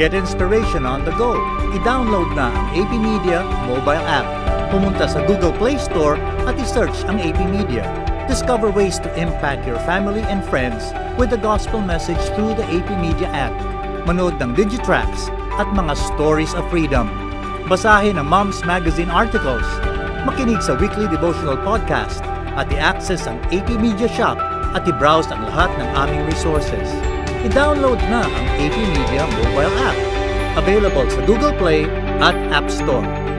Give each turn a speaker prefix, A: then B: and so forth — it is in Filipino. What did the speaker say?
A: Get inspiration on the go. I-download na ang AP Media mobile app. Pumunta sa Google Play Store at i-search ang AP Media. Discover ways to impact your family and friends with the gospel message through the AP Media app. Manood ng Digitracks at mga stories of freedom. Basahin ang Mom's Magazine articles. Makinig sa weekly devotional podcast at i-access ang AP Media Shop at i-browse ang lahat ng aming resources. I-download na ang AP Media mobile app. Available sa Google Play at App Store.